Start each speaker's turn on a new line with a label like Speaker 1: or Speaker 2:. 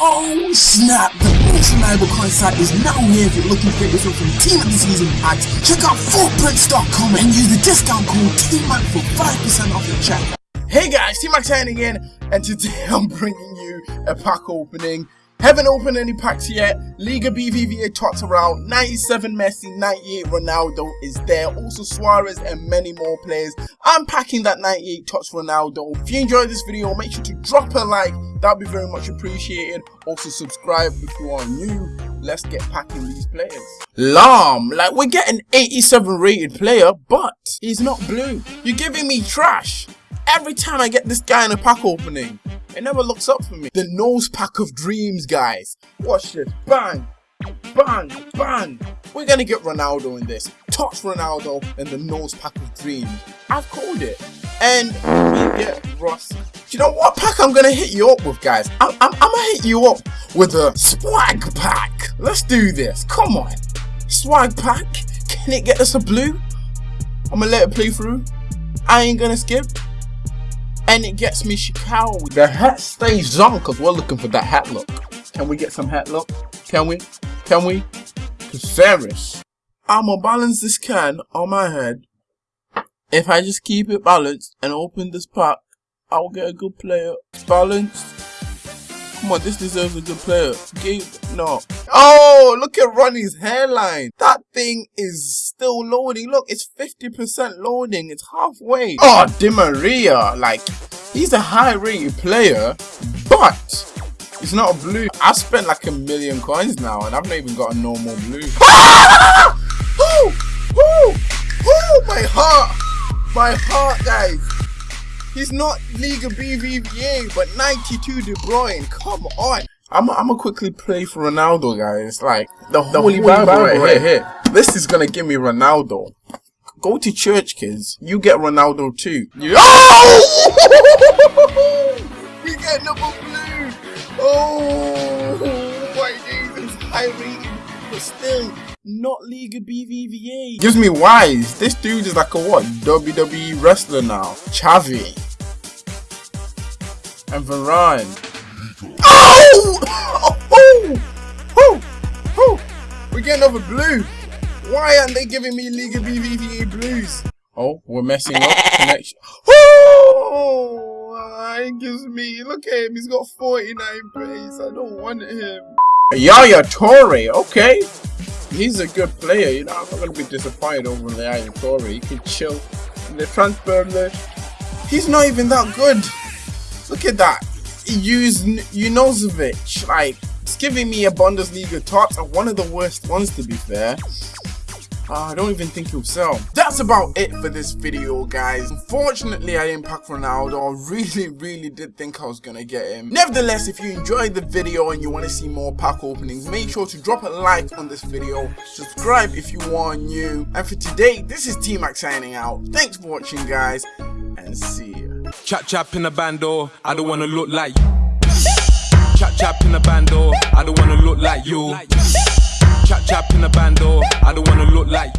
Speaker 1: Oh snap! The most reliable coin site is now here if you're looking for yourself some Team of the Season packs. Check out footprints.com and use the discount code TMAC for 5% off your checkout. Hey guys, T-Max signing in, and today I'm bringing you a pack opening haven't opened any packs yet. Liga BBVA tots around. 97 Messi, 98 Ronaldo is there. Also Suarez and many more players. I'm packing that 98 tots Ronaldo. If you enjoyed this video, make sure to drop a like. That'd be very much appreciated. Also subscribe if you are new. Let's get packing these players. Lahm, like we're getting 87 rated player, but he's not blue. You're giving me trash. Every time I get this guy in a pack opening, it never looks up for me. The nose pack of dreams, guys. Watch this. Bang. Bang. Bang. We're going to get Ronaldo in this. Touch Ronaldo and the nose pack of dreams. I've called it. And we get Ross. Do you know what pack I'm going to hit you up with, guys? I'm, I'm, I'm going to hit you up with a swag pack. Let's do this. Come on. Swag pack. Can it get us a blue? I'm going to let it play through. I ain't going to skip and it gets me Shikao. The hat stays on because we're looking for that hat look. Can we get some hat look? Can we? Can we? Caceres. I'ma balance this can on my head. If I just keep it balanced and open this pack, I'll get a good player. Balanced. Come on, this deserves a good player. Give no. Oh, look at Ronnie's hairline. That thing is still loading. Look, it's 50% loading. It's halfway. Oh, Di Maria. Like, he's a high rated player, but it's not a blue. I spent like a million coins now, and I've not even got a normal blue. Ah! Oh, oh, oh, my heart. My heart, guys. He's not Liga BBVA, but 92 De Bruyne. Come on. I'm gonna quickly play for Ronaldo, guys. Like the, the holy, holy Bible, Bible right, right here. here. This is gonna give me Ronaldo. Go to church, kids. You get Ronaldo too. You oh! we get number blue. Oh my Jesus, high rating, but still not Liga BBVA. Gives me wise. This dude is like a what? WWE wrestler now. Xavi and Varane. Oh! oh! Oh! Oh! Oh! We're getting over blue. Why aren't they giving me Liga BBVA blues? Oh, we're messing up connection. Oh! It gives me. Look at him. He's got 49 pace. I don't want him. Yaya Toure. Okay. He's a good player. You know, I'm not going to be disappointed over the Yaya Toure. He can chill in the transfer list. He's not even that good. Look at that use Junuzovic. Like, it's giving me a Bundesliga top, and one of the worst ones to be fair. Uh, I don't even think he'll sell. That's about it for this video, guys. Unfortunately, I didn't pack Ronaldo. I really, really did think I was gonna get him. Nevertheless, if you enjoyed the video and you want to see more pack openings, make sure to drop a like on this video. Subscribe if you are new. And for today, this is T-Max signing out. Thanks for watching, guys, and see you.
Speaker 2: Chap chap in the bando, I don't wanna look like you. Chap chap in the bando, I don't wanna look like you. Chap chap in the bando, I don't wanna look like